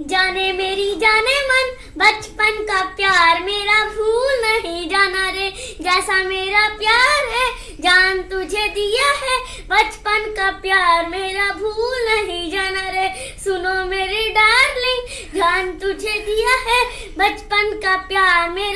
जाने मेरी जाने मन, बचपन का प्यार मेरा भूल नहीं जाना रे। जैसा मेरा प्यार है, जान तुझे दिया है। बचपन का प्यार मेरा भूल नहीं जाना रे। सुनो मेरी डार्लिंग, जान तुझे दिया है। बचपन का प्यार मेरा